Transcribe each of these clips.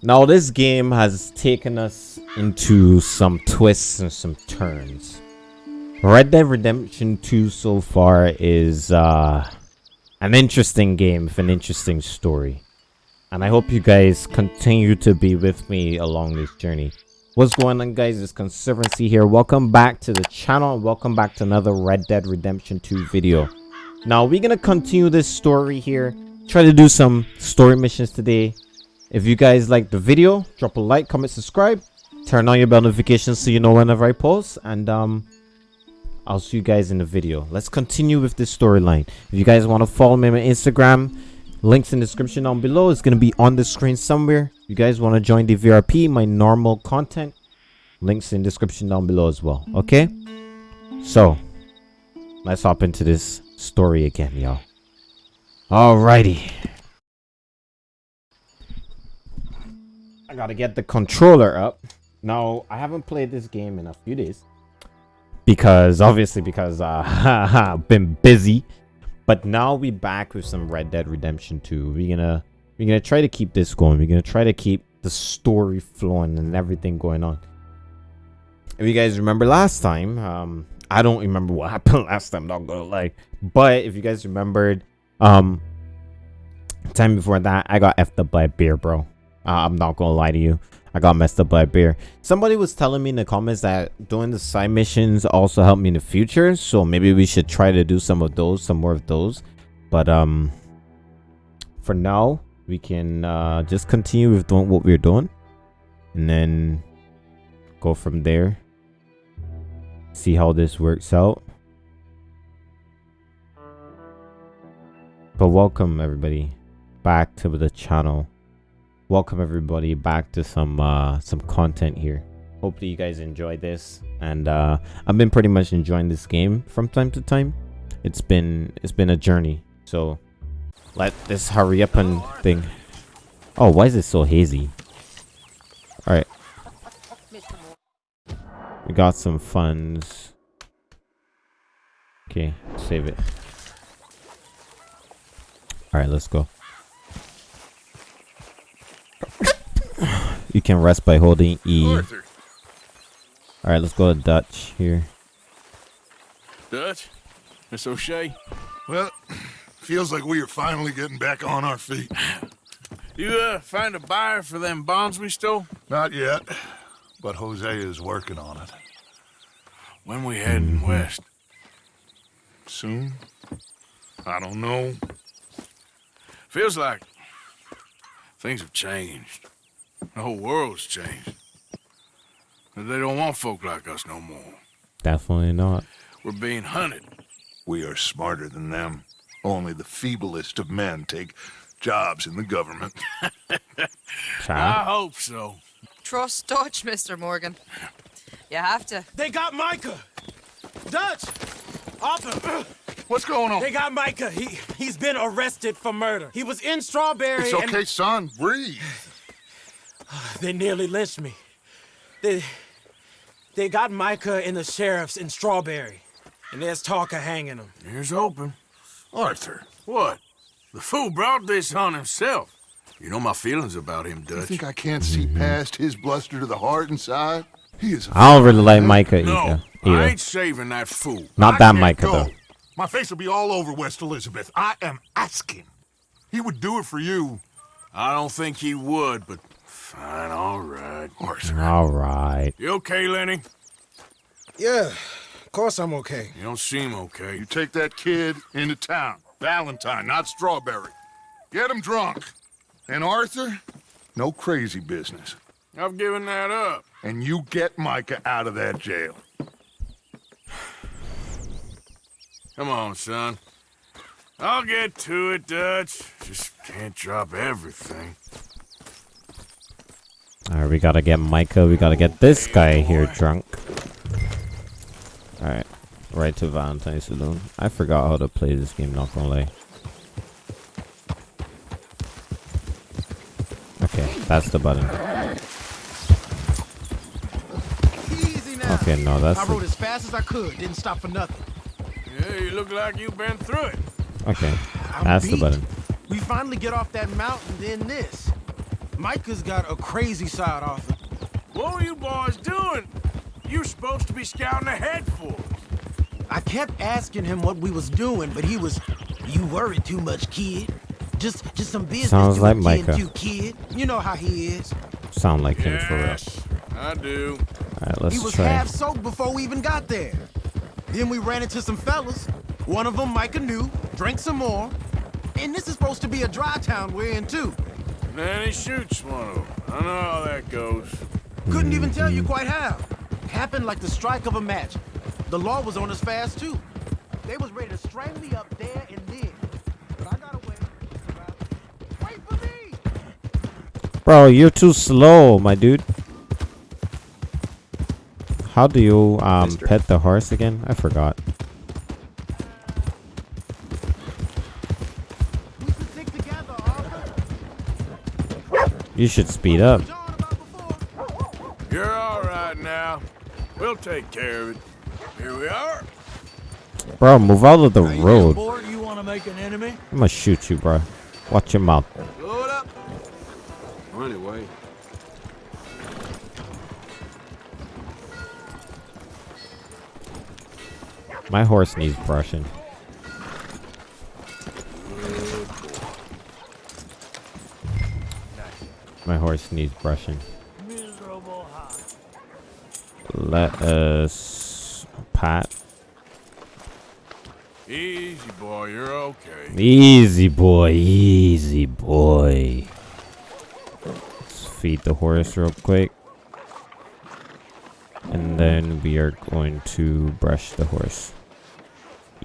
Now this game has taken us into some twists and some turns. Red Dead Redemption 2 so far is uh, an interesting game with an interesting story. And I hope you guys continue to be with me along this journey. What's going on guys, it's Conservancy here. Welcome back to the channel and welcome back to another Red Dead Redemption 2 video. Now we're going to continue this story here. Try to do some story missions today if you guys like the video, drop a like, comment, subscribe. Turn on your bell notifications so you know whenever I post. And um, I'll see you guys in the video. Let's continue with this storyline. If you guys want to follow me on Instagram, links in the description down below. It's going to be on the screen somewhere. If you guys want to join the VRP, my normal content, links in description down below as well. Okay? So, let's hop into this story again, y'all. Alrighty. Gotta get the controller up. Now, I haven't played this game in a few days. Because, obviously, because uh, I've been busy. But now we back with some Red Dead Redemption 2. We're gonna, we're gonna try to keep this going. We're gonna try to keep the story flowing and everything going on. If you guys remember last time, um, I don't remember what happened last time, not gonna lie. But if you guys remembered, um, time before that, I got effed up by a beer, bro. Uh, I'm not gonna lie to you. I got messed up by a beer. Somebody was telling me in the comments that doing the side missions also helped me in the future. So maybe we should try to do some of those, some more of those. But um, for now, we can uh, just continue with doing what we're doing. And then go from there. See how this works out. But welcome everybody back to the channel welcome everybody back to some uh some content here. Hopefully you guys enjoyed this and uh i've been pretty much enjoying this game from time to time. It's been it's been a journey so let this hurry up and thing. Oh why is it so hazy? All right we got some funds. Okay save it. All right let's go You can rest by holding E. Alright, let's go to Dutch here. Dutch? Miss O'Shea? Well, feels like we are finally getting back on our feet. You, uh, find a buyer for them bonds we stole? Not yet, but Hosea is working on it. When we heading mm-hmm. west? Soon? I don't know. Feels like things have changed. The whole world's changed. They don't want folk like us no more. Definitely not. We're being hunted. We are smarter than them. Only the feeblest of men take jobs in the government. I hope so. Trust Dutch, Mr. Morgan. You have to. They got Micah! Dutch! Arthur! What's going on? They got Micah. He, he's been arrested for murder. He was in Strawberry It's okay, and... son. Breathe. They nearly lynched me. They they got Micah and the sheriffs in Strawberry. And there's talk of hanging them. Here's hoping. Arthur. What? The fool brought this on himself. You know my feelings about him, Dutch. You think I can't see mm -hmm. past his bluster to the heart inside? He is I don't really like Micah no, either. I ain't saving that fool. Not I that Micah, go. though. My face will be all over West Elizabeth. I am asking. He would do it for you. I don't think he would, but Fine, all right. Arthur. All right. You okay, Lenny? Yeah, of course I'm okay. You don't seem okay. You take that kid into town. Valentine, not Strawberry. Get him drunk. And Arthur, no crazy business. I've given that up. And you get Micah out of that jail. Come on, son. I'll get to it, Dutch. Just can't drop everything. Alright, we gotta get Micah. We gotta get this guy here drunk. Alright. Right to Valentine Saloon. I forgot how to play this game, not gonna lie. Okay, that's the button. Okay, no, that's. I rode as fast as I could. Didn't stop for nothing. Yeah, you look like you've been through it. Okay, I'm that's beat. the button. We finally get off that mountain, then this. Micah's got a crazy side, Arthur. What were you boys doing? You were supposed to be scouting ahead for us. I kept asking him what we was doing, but he was, you worry too much, kid. Just, just some business Sounds to like Micah. You, kid. You know how he is. Sound like him for real. I do. Alright, let's he was try. half soaked before we even got there. Then we ran into some fellas. One of them Micah knew, drank some more. And this is supposed to be a dry town we're in, too. Then he shoots one of them. I know how that goes. Couldn't even tell you quite how. Happened like the strike of a match. The law was on us fast, too. They was ready to strangle me up there and then. But I got away. Wait for me! Bro, you're too slow, my dude. How do you um Mister. pet the horse again? I forgot. We should stick together, You should speed up. John about before. You're all right now. We'll take care of it. Here we are. Bro, move out of the road. Board, you want to make an enemy? I'm gonna shoot you, bro. Watch your mouth. Blow it up. Anyway, My horse needs brushing. My horse needs brushing. Let us pat. Easy, boy. You're okay. Easy boy, easy boy. Let's feed the horse real quick. And then we are going to brush the horse.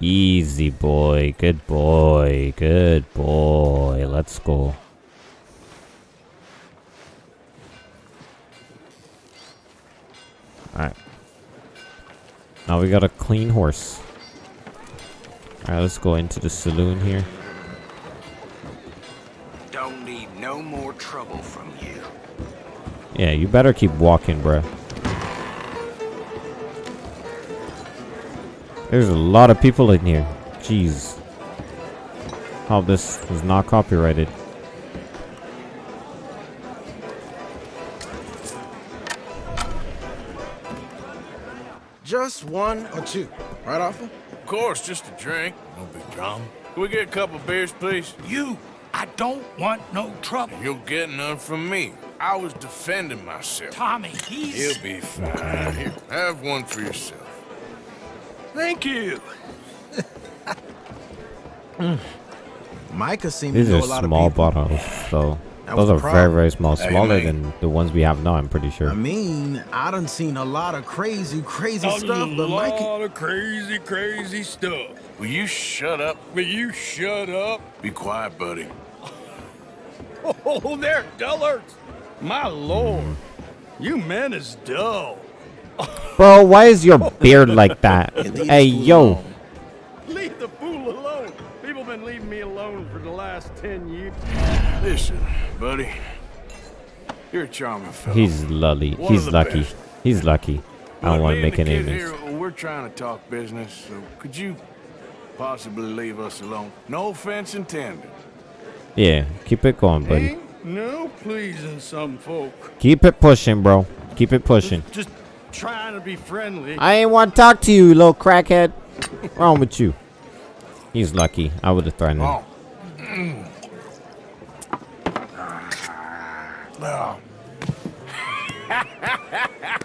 Easy boy, good boy, good boy. Let's go. Alright. Now we got a clean horse. Alright, let's go into the saloon here. Don't need no more trouble from you. Yeah, you better keep walking, bruh. There's a lot of people in here. Jeez. Oh, this is not copyrighted. Just one or two. Right, Arthur? Of course, just a drink. No big drama. Can we get a couple beers, please? You, I don't want no trouble. You'll get none from me. I was defending myself. Tommy, he's... He'll be fine. Here, have one for yourself. Thank you. Hmm. Micah seemed These to are know a lot small of bottles, so That those are very, very small. Smaller mate. than the ones we have now, I'm pretty sure. I mean, I done seen a lot of crazy, crazy A stuff, but Micah... A lot of crazy, crazy stuff. Will you shut up? Will you shut up? Be quiet, buddy. Oh, they're dullards. My lord, hmm. you men is dull. Bro, why is your beard like that? hey, yo. Leave the fool alone. People been leaving me alone for the last ten years. Listen, buddy. You're a charming fellow. He's lully. One He's lucky. best. He's lucky. I don't want to make any kid names. here, we're trying to talk business, so could you possibly leave us alone? No offense intended. Yeah, keep it going, buddy. Ain't no pleasing some folk. Keep it pushing, bro. Keep it pushing. Just trying to be friendly. I ain't want to talk to you, little crackhead. wrong with you? He's lucky. I would have threatened him. Oh. Oh.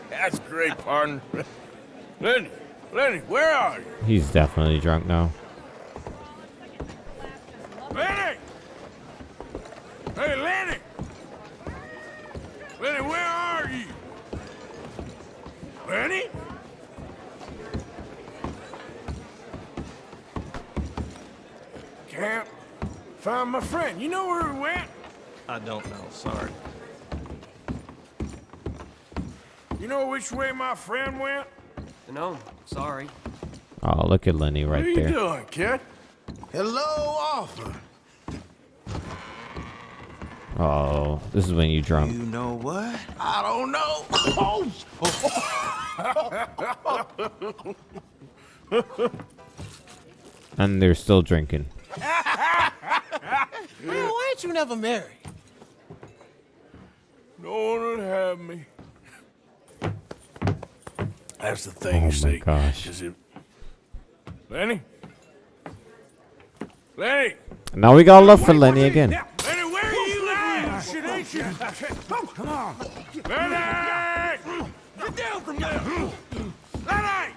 That's great, pardon. Lenny, Lenny, where are you? He's definitely drunk now. Lenny! Hey, Lenny! Lenny, where are you? Lenny? Can't find my friend. You know where he went? I don't know. Sorry. You know which way my friend went? no, sorry. Oh, look at Lenny right there. What are you there. doing, kid? Hello, Arthur. Oh, this is when you drunk. You know what? I don't know. Oh, And they're still drinking. man, why ain't you never married? No one would have me. That's the thing, Oh you my see. gosh. Is it... Lenny? Lenny! Now we got love for Lenny again. Shit, ain't you? Come on. Lenny! Get down from there! Lenny!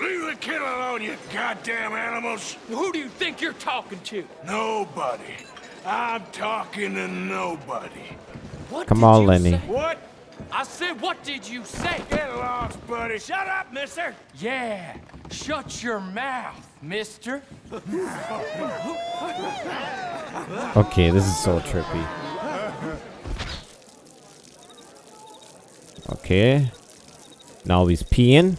Leave the kid alone, you goddamn animals! Who do you think you're talking to? Nobody. I'm talking to nobody. What Come on, Lenny. say? What? I said, what did you say? Get lost, buddy. Shut up, mister. Yeah, shut your mouth, mister. Okay, this is so trippy. Okay. Now he's peeing.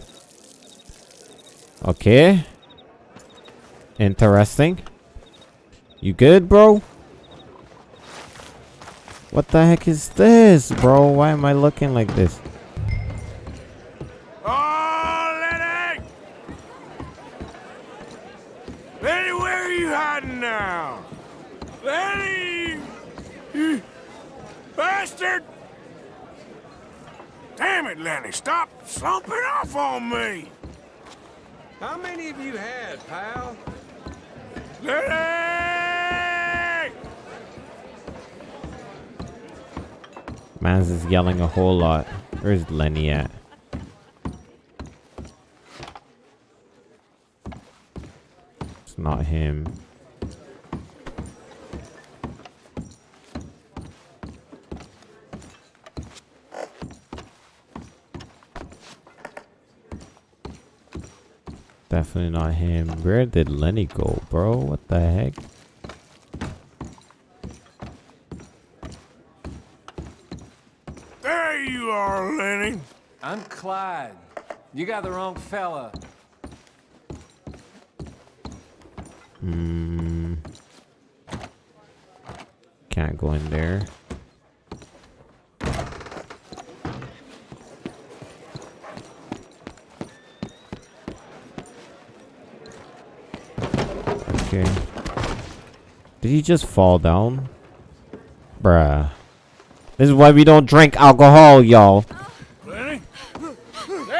Okay. Interesting. You good, bro? What the heck is this, bro? Why am I looking like this? Lenny, stop slumping off on me! How many of you had, pal? Lenny! Mans is yelling a whole lot. Where's Lenny at? It's not him. Definitely not him. Where did Lenny go, bro? What the heck? There you are, Lenny. I'm Clyde. You got the wrong fella. Hmm. Can't go in there. Okay. Did he just fall down? Bruh. This is why we don't drink alcohol, y'all.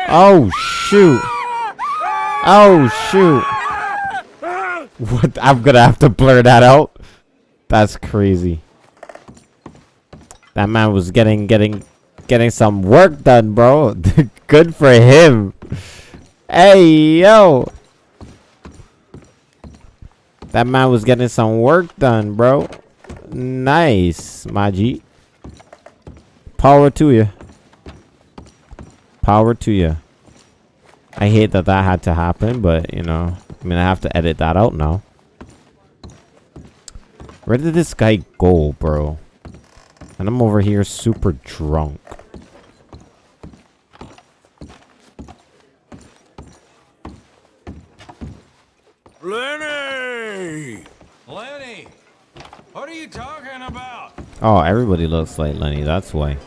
Oh, shoot. Oh, shoot. What? I'm gonna have to blur that out. That's crazy. That man was getting, getting, getting some work done, bro. Good for him. Hey, yo. That man was getting some work done, bro. Nice, my Maji. Power to you. Power to you. I hate that that had to happen, but you know, I mean, I have to edit that out now. Where did this guy go, bro? And I'm over here super drunk. Lenny! Lenny! What are you talking about? Oh, everybody looks like Lenny. That's why.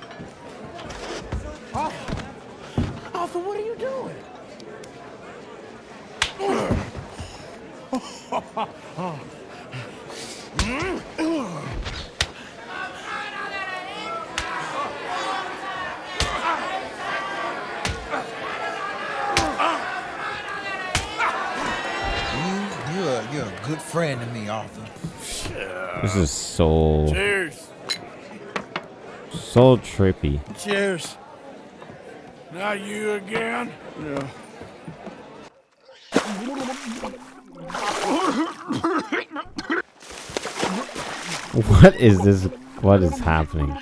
So trippy. Cheers. Not you again? Yeah. What is this? What is happening?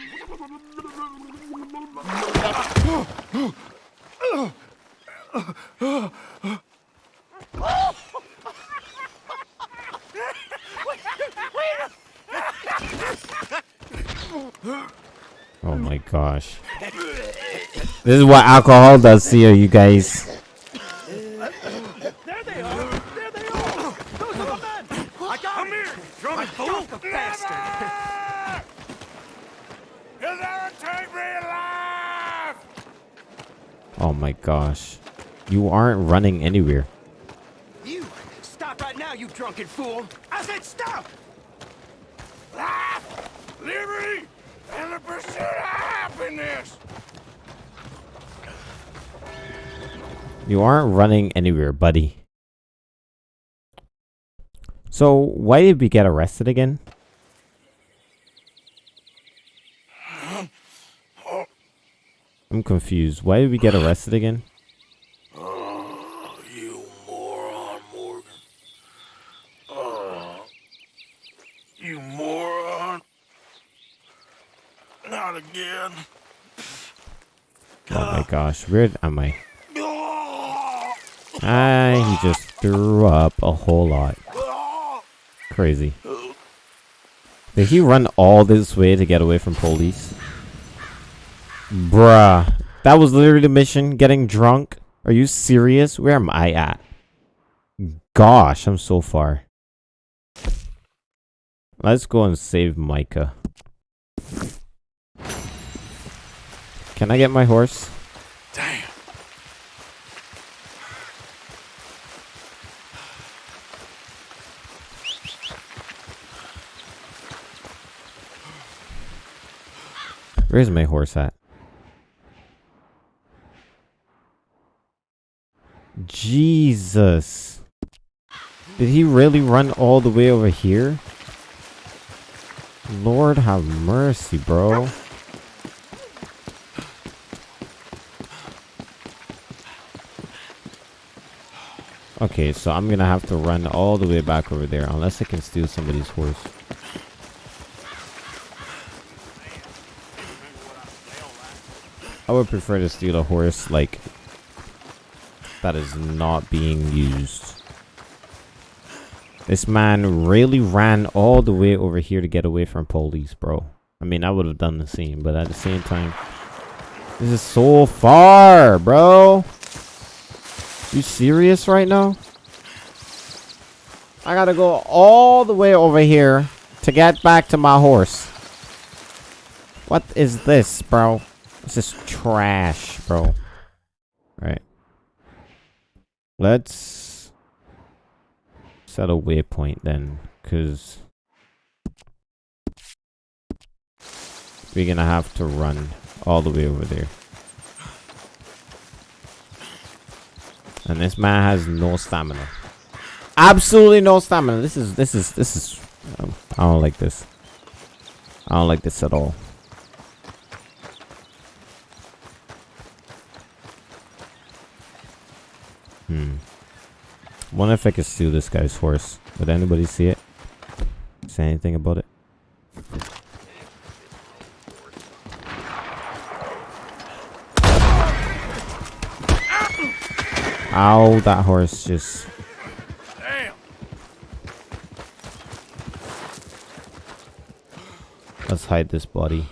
Oh my gosh. This is what alcohol does to you, you guys. There they are. There they are. Those are the men. I got Come here, drunk fool. the bastard. You'll never take me alive! Oh my gosh. You aren't running anywhere. You! Stop right now, you drunken fool! I said stop! Ah! Liberty and the pursuit of happiness. You aren't running anywhere, buddy. So, why did we get arrested again? Oh. I'm confused. Why did we get arrested again? Oh, you moron, Morgan. Oh, you moron. Not again. Oh my gosh, where am I? Ah, he just threw up a whole lot. Crazy. Did he run all this way to get away from police? Bruh. That was literally the mission, getting drunk? Are you serious? Where am I at? Gosh, I'm so far. Let's go and save Micah. Can I get my horse? Where's my horse at? Jesus. Did he really run all the way over here? Lord have mercy, bro. Okay, so I'm gonna have to run all the way back over there unless I can steal somebody's horse. I would prefer to steal a horse like that is not being used. This man really ran all the way over here to get away from police, bro. I mean, I would have done the same, but at the same time, this is so far, bro. You serious right now? I gotta go all the way over here to get back to my horse. What is this, bro? This is trash, bro. Right. Let's set a waypoint then, because we're gonna have to run all the way over there. And this man has no stamina. Absolutely no stamina. This is, this is, this is, I don't like this. I don't like this at all. Wonder if I could steal this guy's horse. Would anybody see it? Say anything about it? Ow, that horse just... Let's hide this body.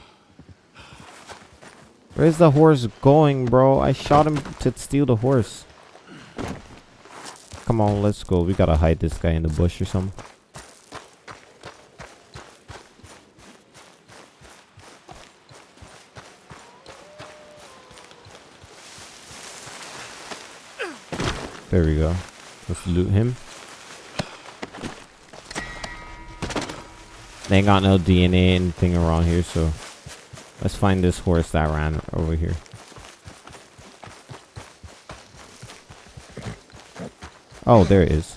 Where's the horse going, bro? I shot him to steal the horse. Come on, let's go. We gotta hide this guy in the bush or something. There we go. Let's loot him. They ain't got no DNA anything around here, so let's find this horse that ran over here. Oh, there it is.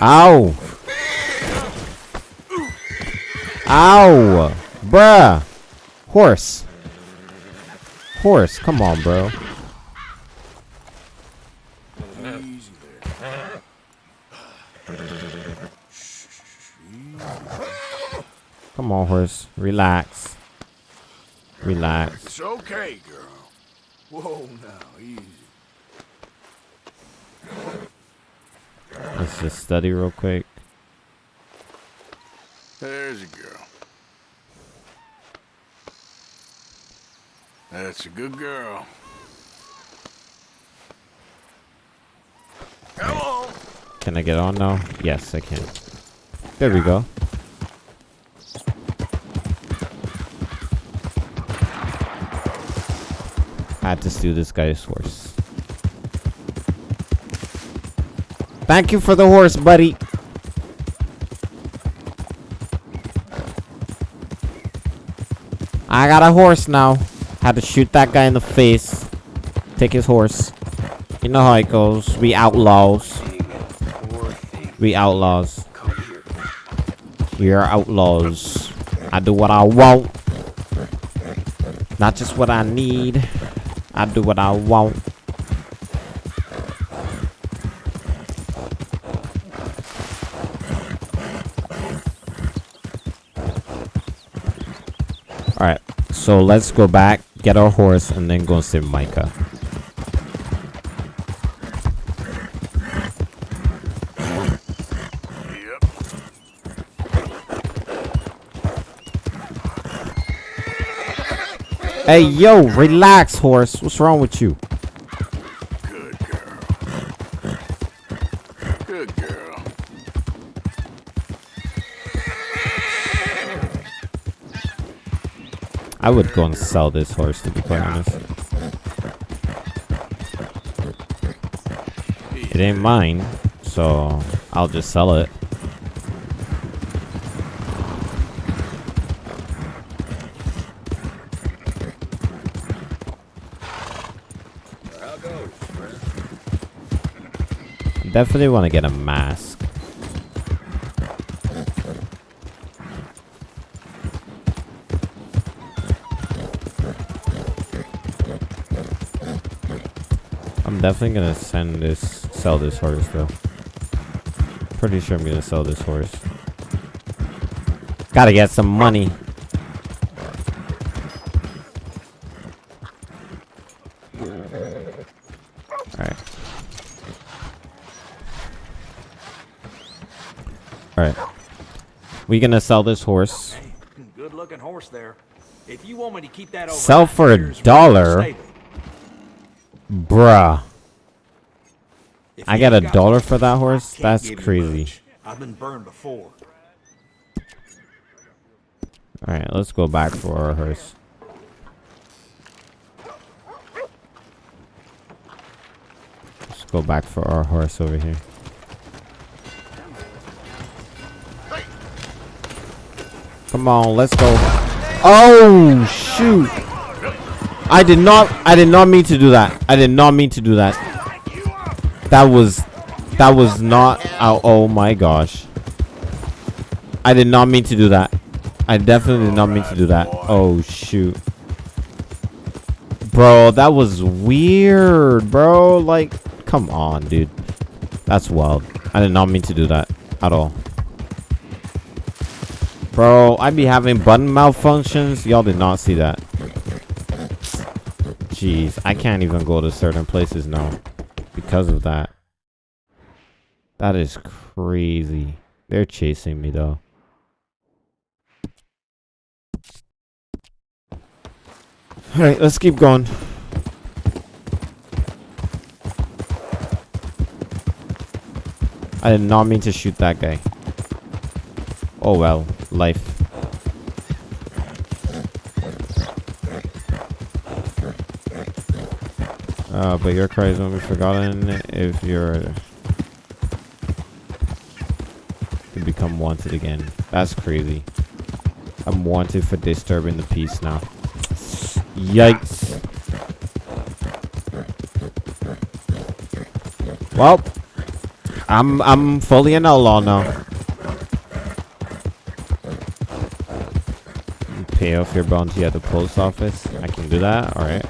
Ow! Ow! Bruh! Horse! Horse, come on, bro. Come on, horse. Relax. Relax. It's okay, girl. Whoa, now, easy. Let's just study real quick. There's a girl. That's a good girl. Come on. Can I get on now? Yes, I can. There we go. I had to steal this guy's horse. Thank you for the horse, buddy. I got a horse now. Had to shoot that guy in the face. Take his horse. You know how it goes. We outlaws. We outlaws. We are outlaws. I do what I want. Not just what I need. I do what I want. Alright, so let's go back, get our horse, and then go and see Micah. Hey, yo, relax, horse. What's wrong with you? I would go and sell this horse, to be quite honest. It ain't mine, so I'll just sell it. Definitely want to get a mask. Definitely gonna send this, sell this horse though. Pretty sure I'm gonna sell this horse. Gotta get some money. Alright. Alright. We gonna sell this horse. Good looking horse there. If you want me to keep that over Sell for a dollar? Bruh. If I got a dollar for that horse? That's crazy. I've been burned before. Alright, let's go back for our horse. Let's go back for our horse over here. Come on, let's go. Oh, shoot. I did not, I did not mean to do that. I did not mean to do that. That was, that was not, oh, oh my gosh. I did not mean to do that. I definitely did not mean to do that. Oh, shoot. Bro, that was weird, bro. Like, come on, dude. That's wild. I did not mean to do that at all. Bro, I be having button malfunctions. Y'all did not see that. Jeez, I can't even go to certain places now because of that. That is crazy. They're chasing me though. Alright, let's keep going. I did not mean to shoot that guy. Oh well, life. Uh, but your cries won't be forgotten if you're to become wanted again. That's crazy. I'm wanted for disturbing the peace now. Yikes. Well, I'm I'm fully an outlaw now. Pay off your bounty at the post office. I can do that. All right.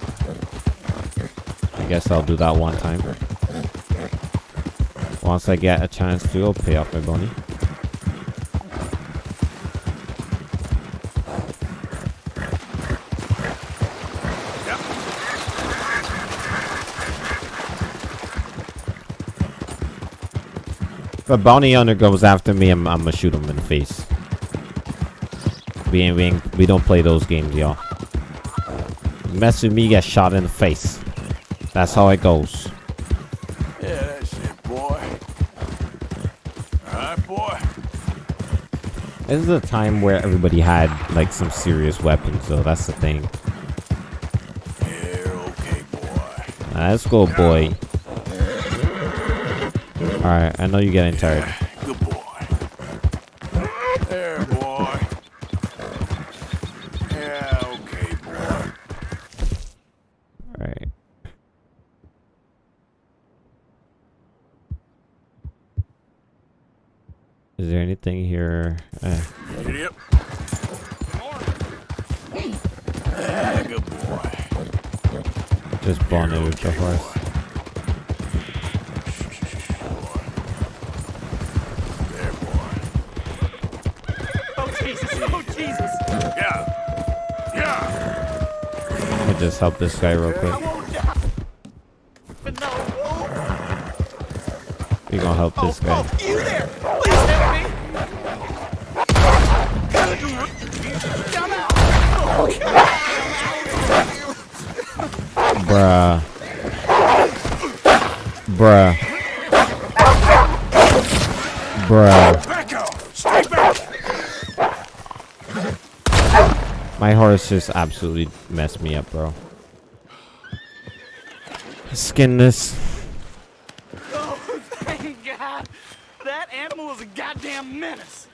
I guess I'll do that one time. Once I get a chance to, I'll pay off my bounty. If a bounty hunter goes after me, I'm, I'm gonna shoot him in the face. We ain't, we ain't, we don't play those games, y'all. Mess with me, get shot in the face. That's how it goes. Yeah, that's it, boy. Alright, boy. This is a time where everybody had like some serious weapons, though. That's the thing. You're okay, boy. Let's go, boy. Alright, I know you're getting tired. Help this guy real quick. We gonna help this guy. Bruh. Bruh. Bruh. My horse just absolutely messed me up, bro. Skin this. Oh, thank God! That animal was a goddamn menace!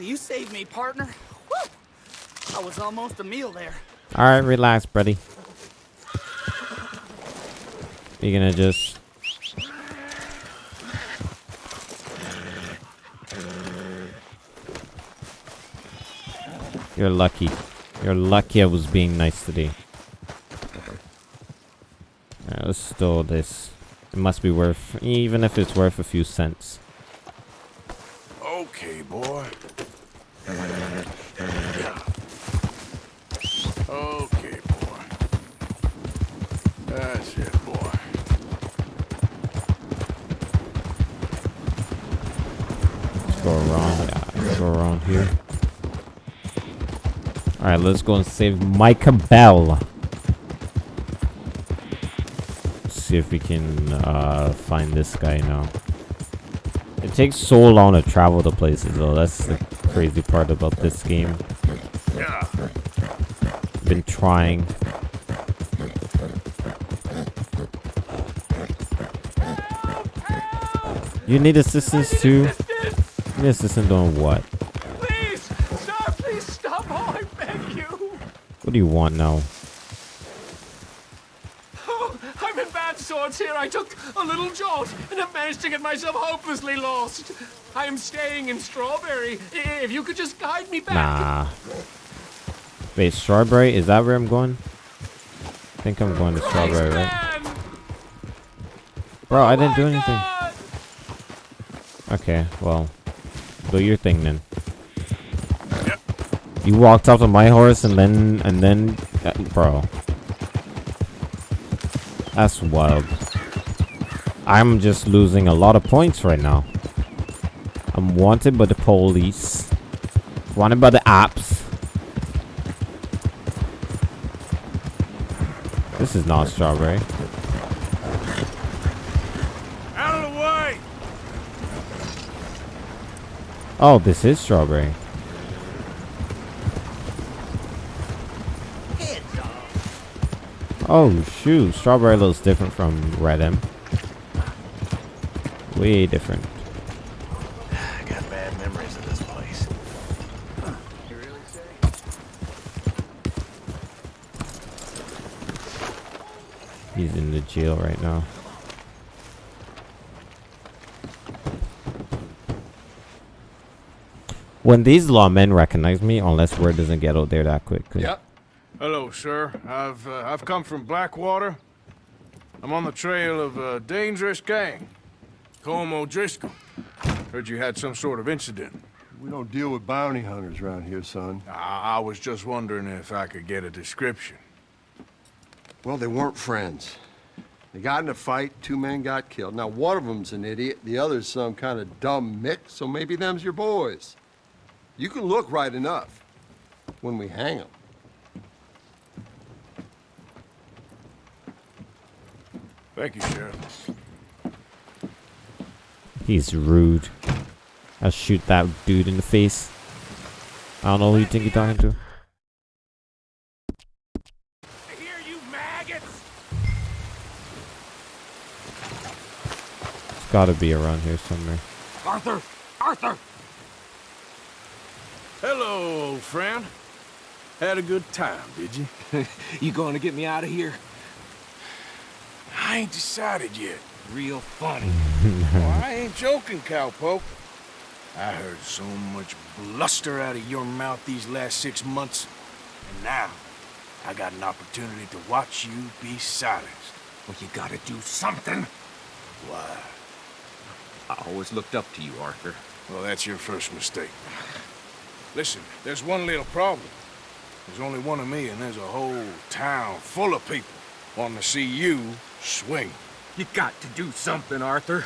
You saved me, partner. Woo! I was almost a meal there. Alright, relax, buddy. You gonna just... You're lucky. You're lucky I was being nice today. Alright, let's store this. It must be worth, even if it's worth a few cents. Okay, boy. Okay, boy. That's it, boy. Let's go around. Yeah, let's go around here. Alright, let's go and save Micah Bell. See if we can uh, find this guy now. It takes so long to travel to places though. That's the crazy part about this game. Been trying. You need assistance too? You need assistance doing what? Please! Stop! Please stop! Oh, I beg you! What do you want now? Oh, I'm in bad sorts here. I took jolt and have managed to get myself hopelessly lost. I am staying in Strawberry. If you could just guide me back. Nah. Wait, strawberry? Is that where I'm going? I think I'm going to strawberry, right? Man! Bro, I didn't do anything. God! Okay, well, do your thing then. Yep. You walked off of my horse and then, and then, uh, bro. That's wild. I'm just losing a lot of points right now. I'm wanted by the police. Wanted by the apps. This is not strawberry. Out of the way. Oh, this is strawberry. Oh shoot, strawberry looks different from red M. Way different. I got bad memories of this place. He's in the jail right now. When these lawmen recognize me, unless word doesn't get out there that quick. 'cause- Yep. Hello, sir. I've uh, I've come from Blackwater. I'm on the trail of a dangerous gang. Colm O'Driscoll. Heard you had some sort of incident. We don't deal with bounty hunters around here, son. I, I was just wondering if I could get a description. Well, they weren't friends. They got in a fight, two men got killed. Now, one of them's an idiot, the other's some kind of dumb mick, so maybe them's your boys. You can look right enough when we hang them. Thank you, Sheriff. He's rude. I'll shoot that dude in the face. I don't know who you think you're talking to. Here, you maggots! It's gotta be around here somewhere. Arthur! Arthur! Hello, old friend. Had a good time, did you? You going to get me out of here? I ain't decided yet. Real funny. oh, I ain't joking, cowpoke. I heard so much bluster out of your mouth these last six months. And now, I got an opportunity to watch you be silenced. Well, you gotta do something. Why? I always looked up to you, Arthur. Well, that's your first mistake. Listen, there's one little problem. There's only one of me, and there's a whole town full of people wanting to see you swing. You got to do something, Arthur.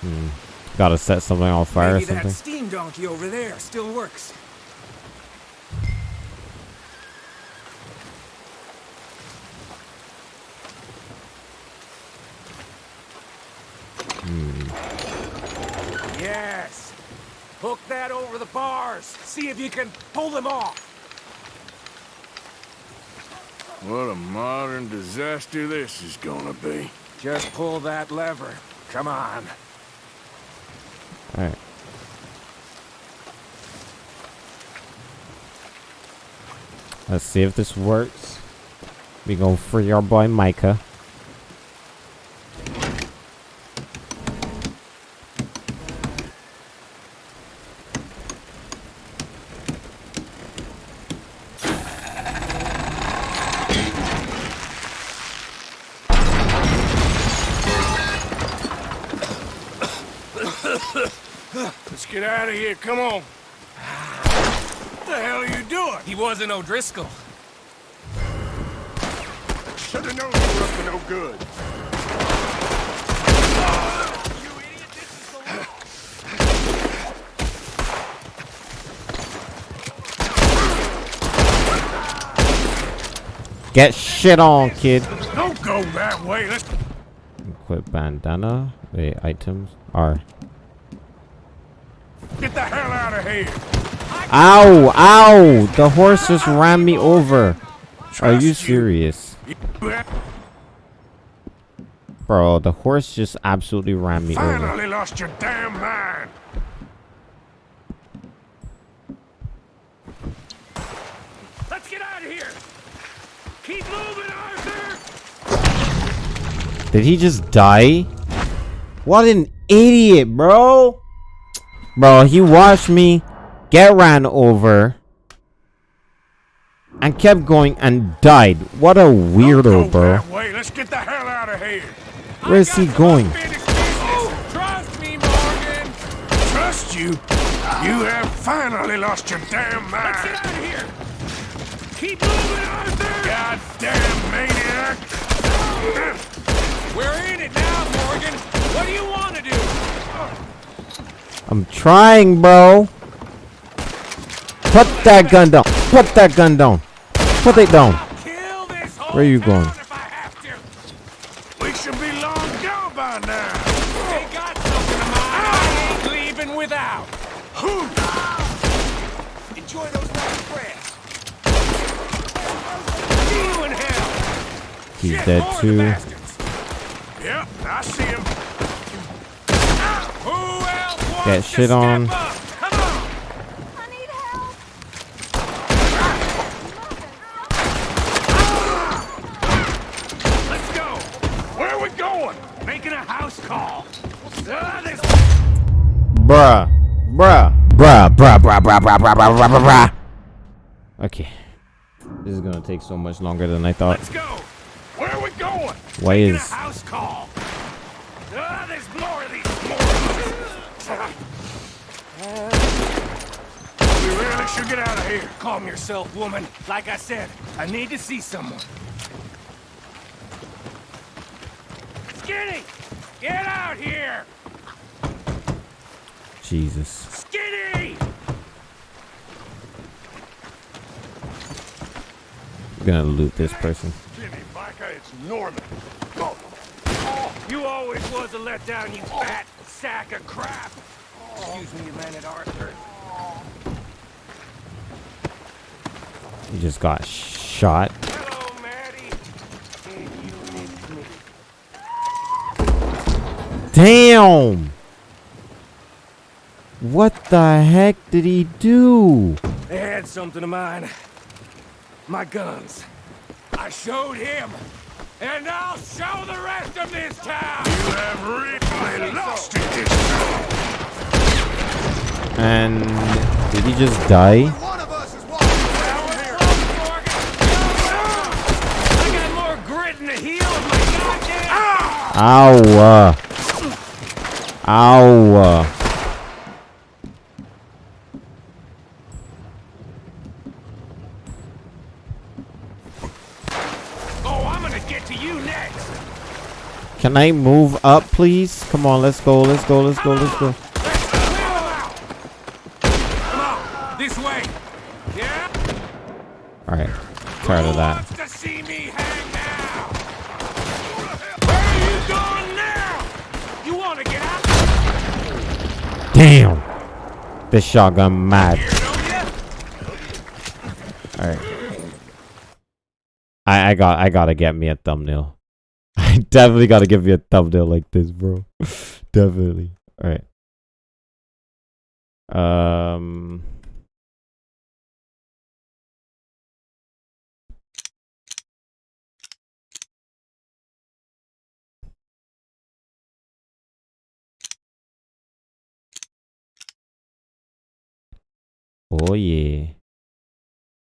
Hmm. Gotta set something on fire Maybe or something. that steam donkey over there still works. Hmm. Yes. Hook that over the bars. See if you can pull them off. What a modern disaster this is gonna be. Just pull that lever. Come on. Alright. Let's see if this works. We gonna free our boy Micah. Let's get out of here. Come on. What the hell are you doing? He O'Driscoll. Should've known you were up to no good. Get shit on, kid. Don't go that way. Let's Equip bandana. Wait, items are. get the hell out of here. Ow! Ow! The horse just ran me over. Are you serious? Bro, the horse just absolutely ran me over. Finally lost your damn mind. Let's get out of here. Keep moving, Arthur. Did he just die? What an idiot, bro! Bro, he watched me get ran over and kept going and died. What a weirdo, bro. That way. Let's get the hell out of here. Where is he going? Trust me, Morgan. Trust you? You have finally lost your damn mind. Let's get out of here. Keep moving, Arthur. Goddamn maniac. We're in it now, Morgan. What do you want to do? I'm trying, bro. Put that gun down. Put that gun down. Put it down. Where are you going? We should be long gone by now. They got something of mine. I ain't leaving without. Enjoy those last breaths. You in hell. He's dead too. Yep, I see him. Ah, who else wants Get to shit on. up? Come on. Let's go. Where are we going? Making a house call. Ah, this Bruh. Bruh. Bruh. Bruh. Bruh. Bruh. Bruh. Bruh. Bruh. Bruh. Bruh. Bruh. Okay. This is gonna take so much longer than I thought. Let's go. Where are we going? Why Making is- a house call. Ah, there's more of these morons. We really should get out of here. Calm yourself, woman. Like I said, I need to see someone. Skinny, get out here. Jesus. Skinny. I'm gonna loot this person. Jimmy, Micah, it's Norman. Oh, You always was a letdown, you fat sack of crap. Excuse me, you man at Arthur. He just got shot. Hello, Maddie. You me? Damn! What the heck did he do? They had something of mine. My guns. I showed him. And I'll show the rest of this town! You have really lost it this time. And did he just die? One of Can I move up, please? Come on, let's go, let's go, let's go, let's go. This way! Yeah? Alright, tired of that. Damn! This shotgun mad. Alright. I, I got I gotta get me a thumbnail. I definitely gotta give me a thumbnail like this, bro. definitely. Alright. Um Oh yeah.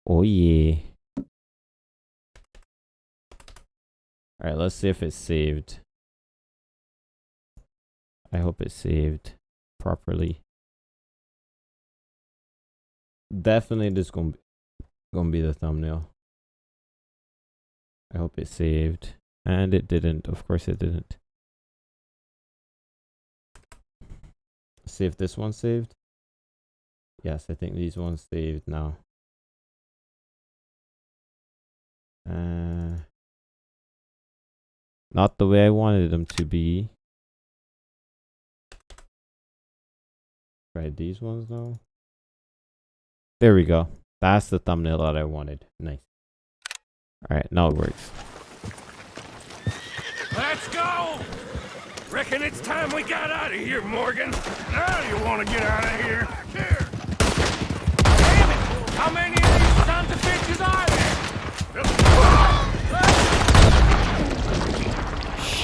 Oh yeah. Alright, let's see if it's saved. I hope it's saved properly. Definitely this gonna be, gonna be the thumbnail. I hope it saved. And it didn't. Of course it didn't. See if this one's saved. Yes, I think these ones saved now. Uh, not the way I wanted them to be. Try these ones now. There we go. That's the thumbnail that I wanted. Nice. Alright, now it works. Let's go! Reckon it's time we got out of here, Morgan. Now you want to get out of here? Here! Damn it! How many of these sons of bitches are there?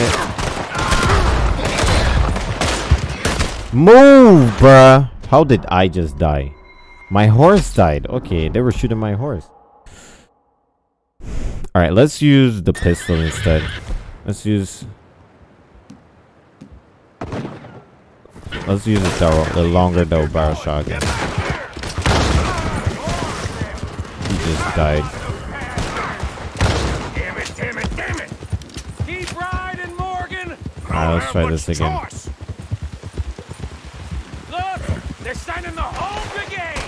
Shit. Move, bruh. How did I just die? My horse died. Okay, they were shooting my horse. Alright, let's use the pistol instead. Let's use... Let's use the, the longer double barrel shotgun. He just died. Damn it, damn it, damn it! Keep riding, Morgan! Alright, let's try this again. Look! They're sending the whole brigade!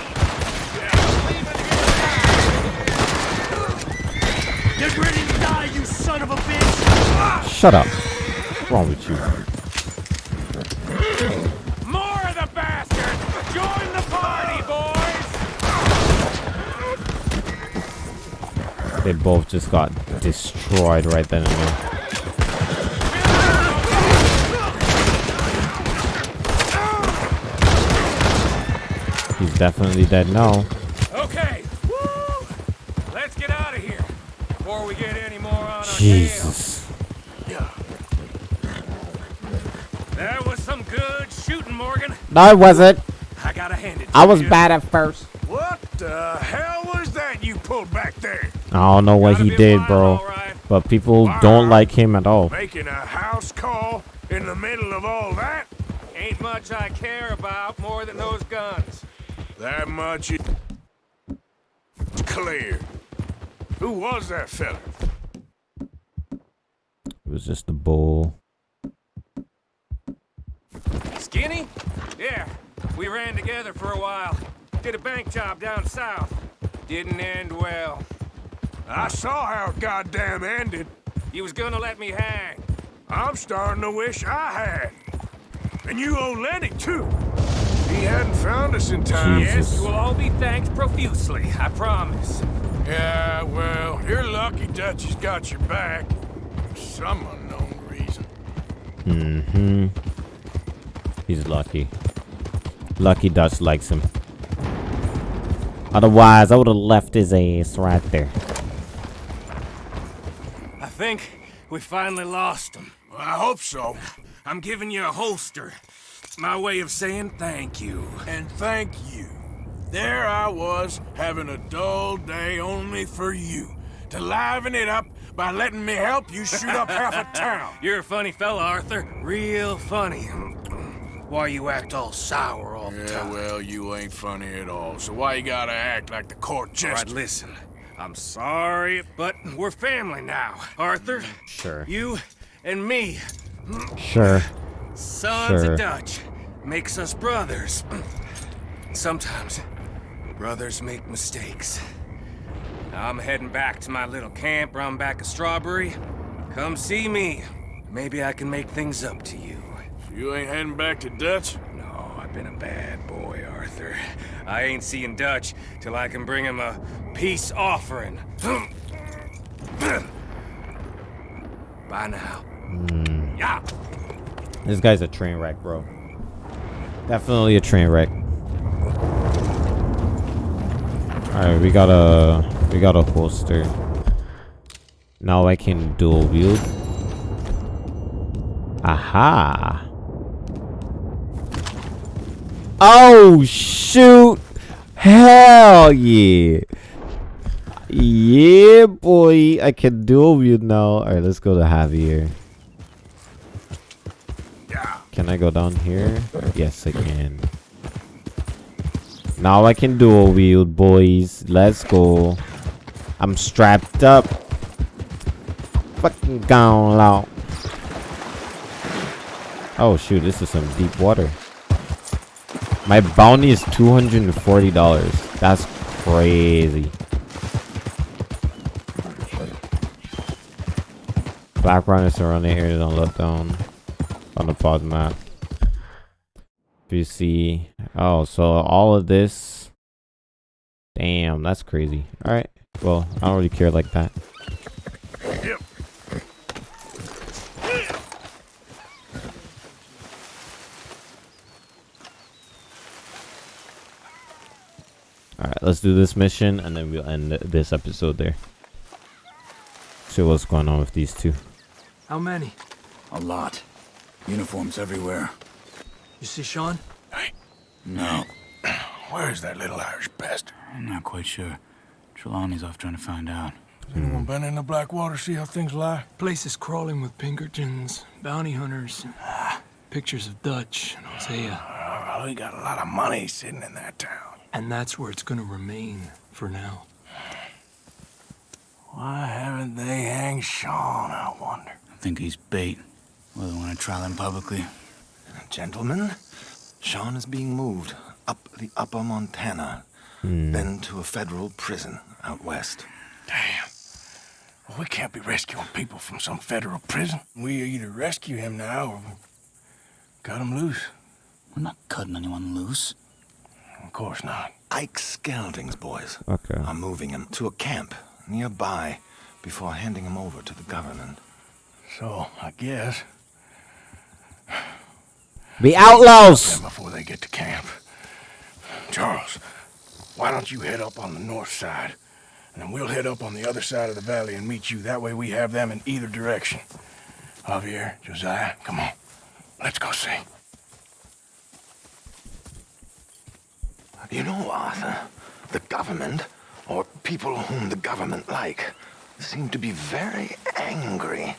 Get ready to die, you son of a bitch! Shut up. What's wrong with you? More of the bastards! Join the party, boys! They both just got destroyed right then and there. He's definitely dead now. Okay, woo! Let's get out of here before we get any more on our Jesus. tails. That was some good shooting, Morgan. No, it wasn't. I gotta hand it to I was you. bad at first. What the hell was that you pulled back there? I don't know what he did, bro. But people don't like him at all. Making a house call in the middle of all that? Ain't much I care about more than those guns. That much is clear. Who was that fella? It was just a bull. Skinny? Yeah, we ran together for a while. Did a bank job down south. Didn't end well. I saw how it goddamn ended. You was gonna let me hang. I'm starting to wish I had. And you owe Lenny, too. He hadn't found us in time. Yes, you will all be thanked profusely, I promise. Yeah, well, you're lucky Dutch has got your back. For some unknown reason. Mm-hmm. He's lucky. Lucky Dutch likes him. Otherwise, I would have left his ass right there. I think we finally lost him. Well, I hope so. I'm giving you a holster. My way of saying thank you. And thank you. There I was, having a dull day only for you. To liven it up by letting me help you shoot up half a town. You're a funny fella, Arthur. Real funny. Why you act all sour all the Yeah, time? well, you ain't funny at all. So why you gotta act like the court All jester? right, listen. I'm sorry, but we're family now. Arthur, Sure. you and me, Sure. Sons Sure. of Dutch, makes us brothers. Sometimes brothers make mistakes. Now I'm heading back to my little camp around back of Strawberry. Come see me. Maybe I can make things up to you. You ain't heading back to Dutch? No, I've been a bad boy, Arthur. I ain't seeing Dutch till I can bring him a peace offering. Bye now. Hmm. Yeah. This guy's a train wreck, bro. Definitely a train wreck. Alright, we got a we got a holster. Now I can dual wield. Aha. Oh shoot! Hell yeah! Yeah, boy, I can dual wield now. Alright, let's go to Javier. Can I go down here? Yes, I can. Now I can dual wield, boys. Let's go. I'm strapped up. Fucking gone out. Oh shoot, this is some deep water. My bounty is $240. That's crazy. Background is surrounding areas don't look the pod map. If you see, oh, so all of this, damn, that's crazy. All right, well, I don't really care like that. Yep. All right, let's do this mission and then we'll end this episode there. See what's going on with these two. How many? A lot. Uniforms everywhere. You see Sean? Hey. No, Where's that little Irish bastard? I'm not quite sure. Trelawney's off trying to find out. Anyone been in the Blackwater, see how things lie? Place is crawling with Pinkertons, bounty hunters, pictures of Dutch and Hosea. Oh, uh, we got a lot of money sitting in that town. And that's where it's gonna remain for now. Why haven't they hanged Sean, I wonder? I think he's bait. Well, they want to trial him publicly. Gentlemen, Sean is being moved up the upper Montana, Hmm. then to a federal prison out west. Damn. Well, we can't be rescuing people from some federal prison. We either rescue him now or cut him loose. We're not cutting anyone loose. Of course not. Ike Skelding's boys Okay. are moving him to a camp nearby before handing him over to the government. So, I guess. The outlaws! Before they get to camp. Charles, why don't you head up on the north side? And then we'll head up on the other side of the valley and meet you. That way we have them in either direction. Javier, Josiah, come on. Let's go see. You know, Arthur, the government, or people whom the government like, seem to be very angry.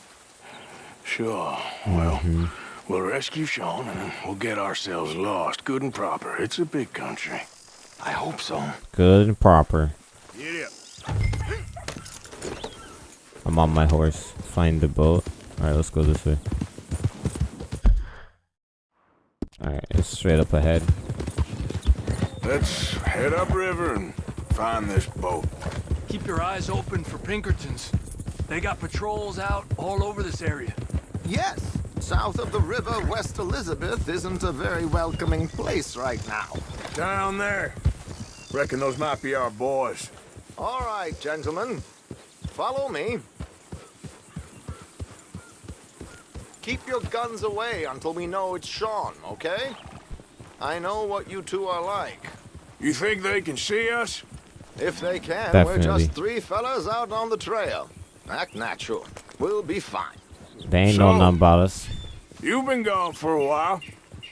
Sure. Well, mm-hmm. We'll rescue Sean and we'll get ourselves lost, good and proper. It's a big country. I hope so. Good and proper. Get up. I'm on my horse. Find the boat. Alright, let's go this way. Alright, it's straight up ahead. Let's head upriver and find this boat. Keep your eyes open for Pinkertons. They got patrols out all over this area. Yes, south of the river, West Elizabeth isn't a very welcoming place right now. Down there. Reckon those might be our boys. All right, gentlemen. Follow me. Keep your guns away until we know it's Sean, okay? I know what you two are like. You think they can see us? If they can, we're just three fellas out on the trail. Act natural. We'll be fine. They ain't know So- nothing about us. You've been gone for a while.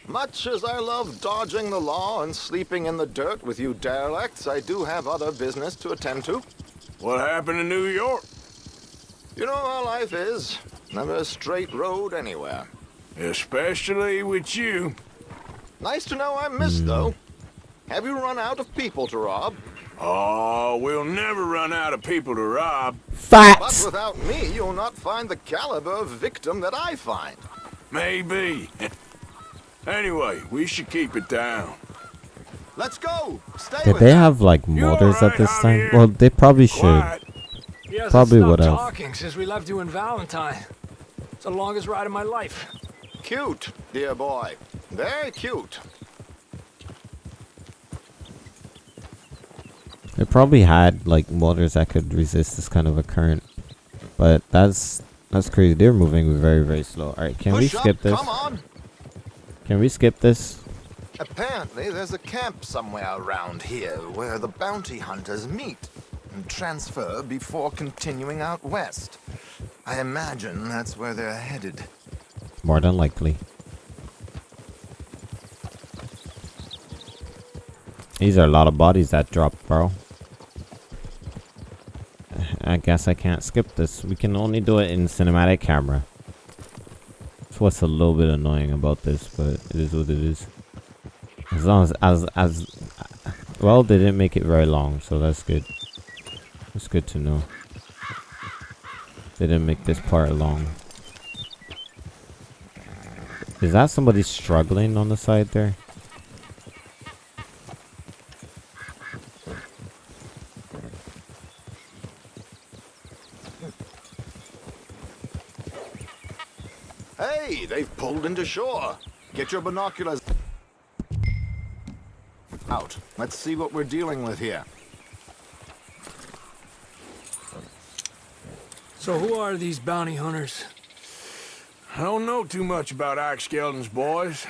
Much as I love dodging the law and sleeping in the dirt with you derelicts, I do have other business to attend to. What happened in New York? You know how life is. Never a straight road anywhere. Especially with you. Nice to know I'm missed, hmm. though. Have you run out of people to rob? Oh, we'll never run out of people to rob. Facts. But without me, you'll not find the caliber of victim that I find. Maybe. anyway, we should keep it down. Let's go. Stay Did with they have like mortars at this time? Well, they probably should. He hasn't Probably stopped would have. talking since we left you in Valentine. It's the longest ride of my life. Cute, dear boy. Very cute. They probably had like motors that could resist this kind of a current. But that's that's crazy. They're moving very very slow. All right, can we skip up, this? Come on. Can we skip this? Apparently, there's a camp somewhere around here where the bounty hunters meet and transfer before continuing out west. I imagine that's where they're headed. More than likely. These are a lot of bodies that dropped, bro. I guess I can't skip this. We can only do it in cinematic camera. That's what's a little bit annoying about this, but it is what it is. As long as, as, as, well, they didn't make it very long, so that's good. That's good to know. They didn't make this part long. Is that somebody struggling on the side there? Hey, they've pulled into shore. Get your binoculars out. Let's see what we're dealing with here. So who are these bounty hunters? I don't know too much about Ike Skelding's boys,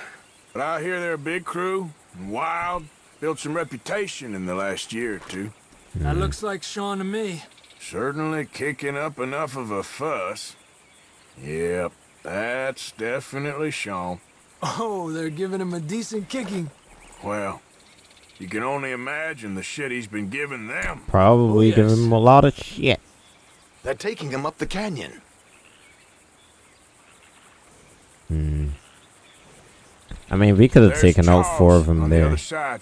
but I hear they're a big crew, and wild, built some reputation in the last year or two. That looks like Sean to me. Certainly kicking up enough of a fuss. Yep, that's definitely Sean. Oh, they're giving him a decent kicking. Well, you can only imagine the shit he's been giving them. Probably Oh, give yes. him a lot of shit. They're taking him up the canyon. Hmm. I mean, we could have There's taken all four of them on the there. other side.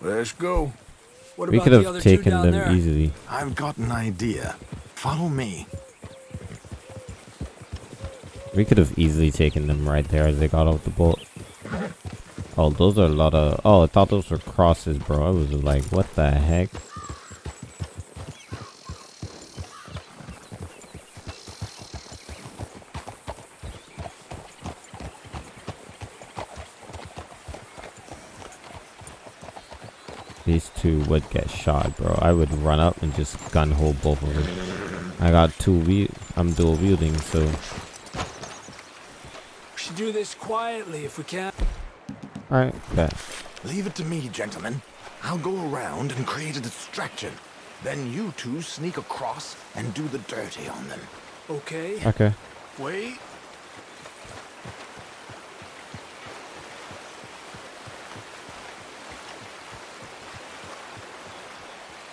Let's go. What We about could the have other two taken them there? easily. I've got an idea. Follow me. We could have easily taken them right there as they got off the boat. Oh, those are a lot of. Oh, I thought those were crosses, bro. I was like, what the heck? These two would get shot, bro. I would run up and just gun hole both of them. I got two wheel. I'm dual wielding, so should do this quietly if we can. alright, bet. Leave it to me, gentlemen. I'll go around and create a distraction. Then you two sneak across and do the dirty on them. Okay. Okay. Wait.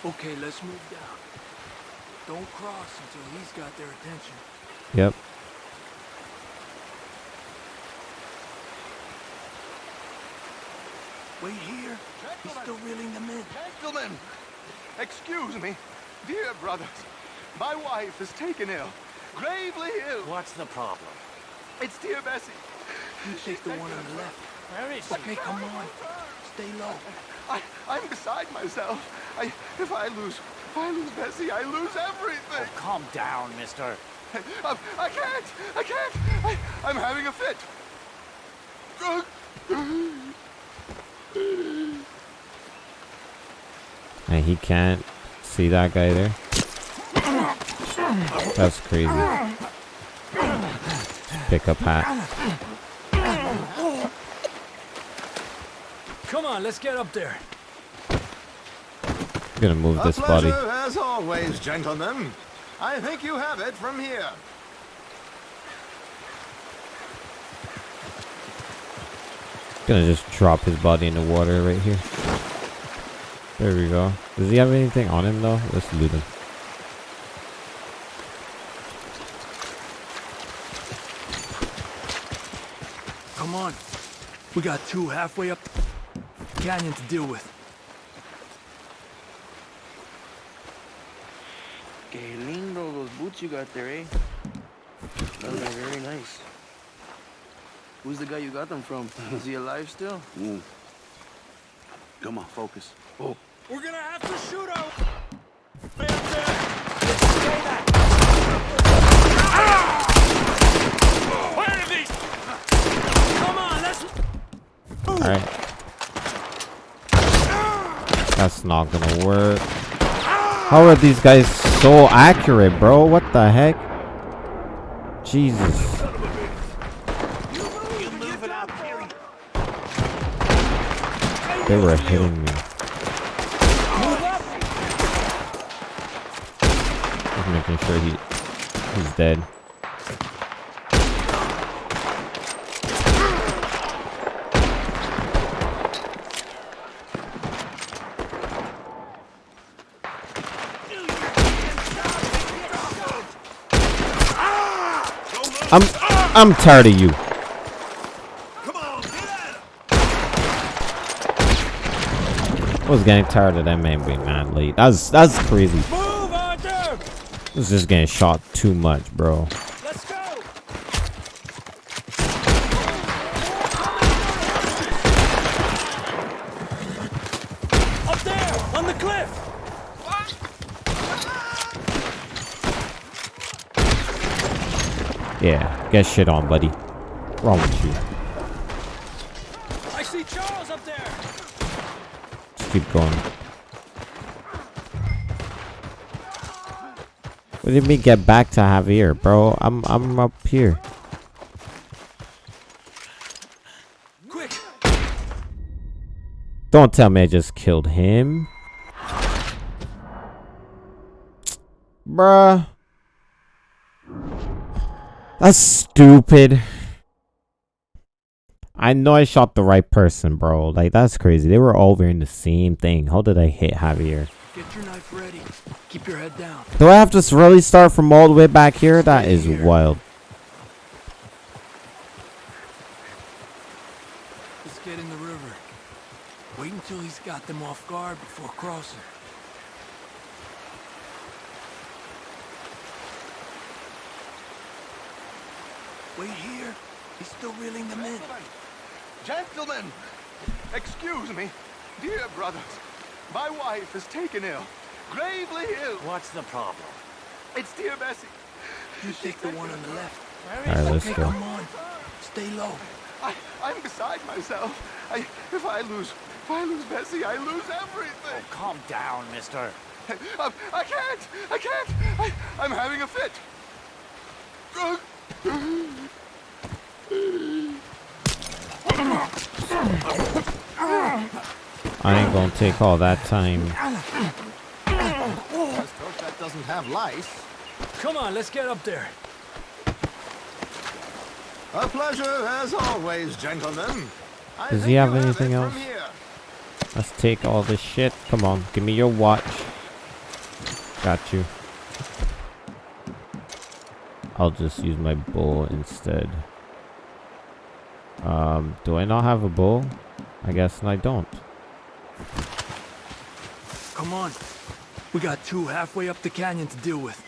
Okay, let's move down. Don't cross until he's got their attention. Yep. Wait here. He's still reeling them in. Gentlemen, excuse me. Dear brothers, my wife is taken ill. Gravely ill. What's the problem? It's dear Bessie. You take the one on the left. Where is she? Okay, come on. Stay low. I, I'm beside myself. I, if I lose If I lose Bessie, I lose everything. Oh, calm down, mister. I, um, I can't. I can't. I, I'm having a fit. He can't see that guy there. That's crazy. Pick up hat. Come on, let's get up there. I'm gonna move A this body. as always, gentlemen. I think you have it from here. Gonna just drop his body in the water right here. There we go. Does he have anything on him though? Let's loot him. Come on. We got two halfway up the canyon to deal with. Que lindo those boots you got there, eh? Those are very nice. Who's the guy you got them from? Is he alive still? Mm. Come on, focus. Oh. We're gonna have to shoot out. Alright. That's not gonna work. How are these guys so accurate, bro? What the heck? Jesus. They were hitting me. Making sure he he's dead. I'm I'm tired of you. I was getting tired of that man being mad late. That's that's crazy. Move, Arthur! I was just getting shot too much, bro. Let's go! Up there, on the cliff! Yeah, get shit on, buddy. What's Wrong with you? I see Charles up there! Just keep going. What did me get back to Javier, bro? I'm I'm up here. Quick! Don't tell me I just killed him. Bruh. That's stupid. I know I shot the right person, bro. Like, that's crazy. They were all wearing the same thing. How did I hit Javier? Get your knife ready. Keep your head down. Do I have to really start from all the way back here? That is wild. Let's get in the river. Wait until he's got them off guard before crossing. Wait here. He's still reeling them in. Gentlemen, excuse me. Dear brothers, my wife is taken ill. Gravely ill. What's the problem? It's dear Bessie. You take the one on the left. Alright, let's okay, go. come on. Stay low. I, I'm beside myself. I, if I lose, if I lose Bessie, I lose everything. Oh, calm down, mister. I, um, I can't. I can't. I, I'm having a fit. I ain't gonna take all that time. Let's hope that doesn't have lice. Come on, let's get up there. A pleasure, as always, gentlemen. I Does he have anything it else? Let's take all this shit. Come on, give me your watch. Got you. I'll just use my bow instead. Um, do I not have a bow? I guess I don't. Come on. We got two halfway up the canyon to deal with.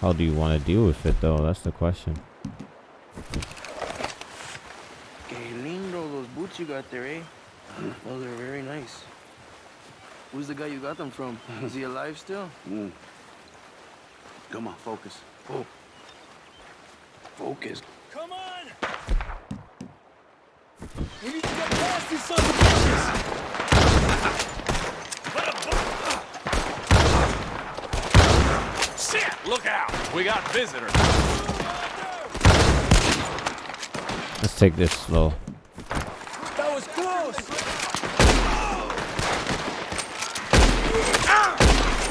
How do you want to deal with it though? That's the question. Que lindo those boots you got there, eh? Those are very nice. Who's the guy you got them from? Is he alive still? Mm. Come on, focus. Oh. Focus. Come on! We need to get past these sons of bitches! Shit! Look out! We got visitors. Let's take this slow. That was close!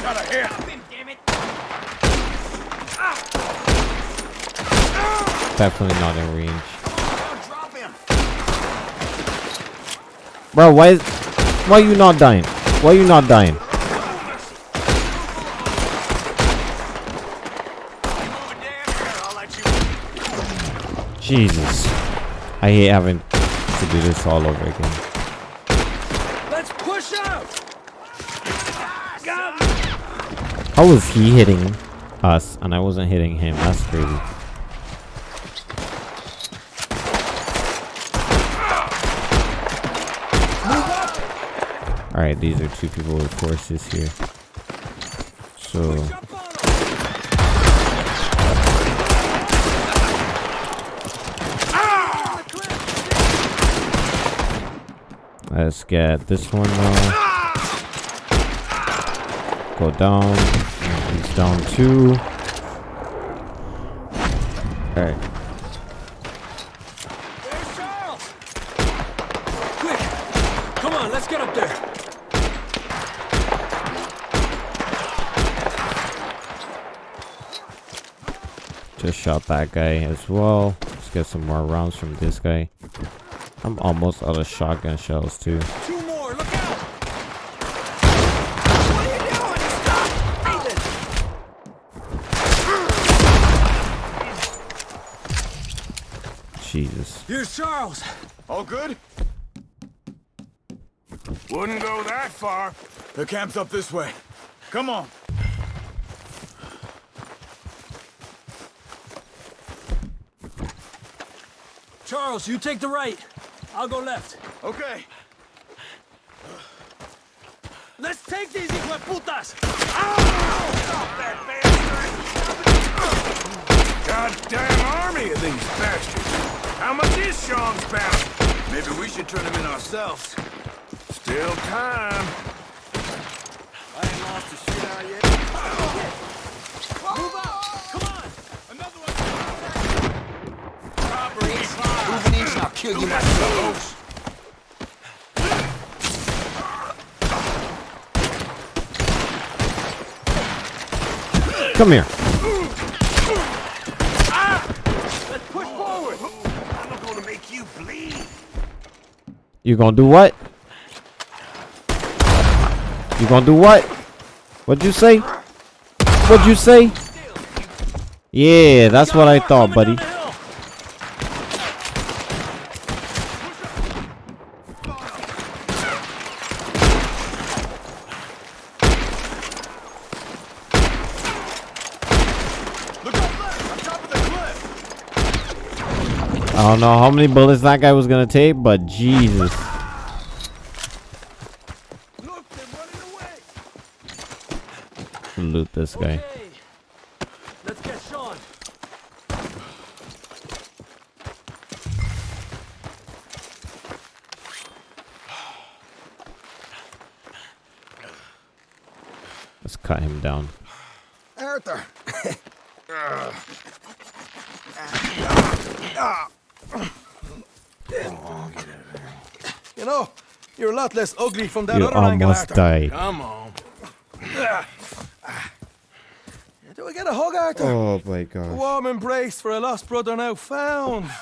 Got a hit. Definitely not in range. Bro, why is why you not dying? Why are you not dying? Jesus. I hate having to do this all over again. Let's push out! Go! How was he hitting us and I wasn't hitting him? That's crazy. Alright, these are two people with horses here. So Uh, let's get this one now. Go down. He's down two. Alright. There's Charles! Quick! Come on, let's get up there! Just shot that guy as well. Let's get some more rounds from this guy. I'm almost out of shotgun shells too. Two more, look out! Jesus. Here's Charles! All good? Wouldn't go that far. The camp's up this way. Come on. Charles, you take the right. I'll go left. Okay. Let's take these hijueputas! Goddamn army of these bastards. How much is Sean's bounty? Maybe we should turn him in ourselves. Still time. I ain't lost a shit out yet. Move out! Come on! Another one! Robbery, fire. Move an inch and I'll kill you myself. Come here. Let's push forward. I'm gonna make you bleed. You gonna do what? You gonna do what? What'd you say? What'd you say? Yeah, that's what I thought, buddy. I don't know how many bullets that guy was gonna take, but Jesus. Loot this guy. Let's cut him down. Arthur. You know, you're a lot less ugly from that You other angle, almost died. Come on. Do we get a hug, Arthur? Oh my god. warm embrace for a lost brother now found.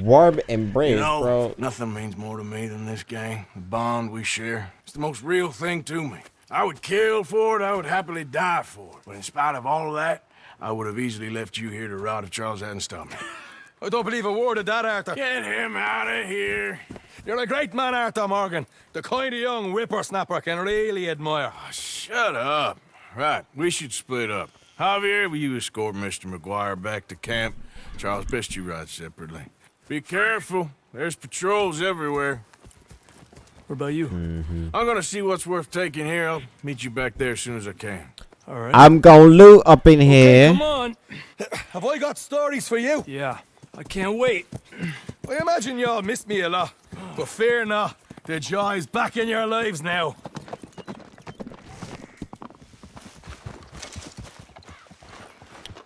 Warm embrace, you know, bro. nothing means more to me than this gang. The bond we share. It's the most real thing to me. I would kill for it, I would happily die for it. But in spite of all of that, I would have easily left you here to rot if Charles hadn't stopped me. I don't believe a word of that, Arthur. Get him out of here. You're a great man, Arthur Morgan. The kind of young whippersnapper can really admire. Shut up. Right, we should split up. Javier, will you escort Mr. MacGuire back to camp? Charles, best you ride separately. Be careful. There's patrols everywhere. What about you? Mm-hmm. I'm gonna see what's worth taking here. I'll meet you back there as soon as I can. All right. I'm gonna loot up in here. Come on. Have I got stories for you? Yeah, I can't wait. I imagine y'all missed me a lot, but fear not, the joy's back in your lives now.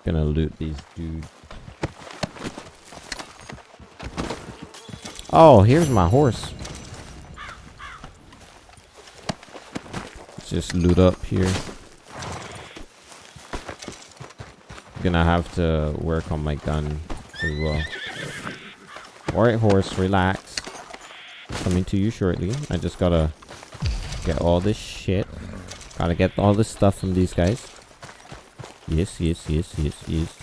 Gonna loot these dudes. Oh, here's my horse. Let's just loot up here. Gonna have to work on my gun well. Alright, horse, relax. Coming to you shortly. I just gotta get all this shit. Gotta get all this stuff from these guys. Yes, yes, yes, yes, yes.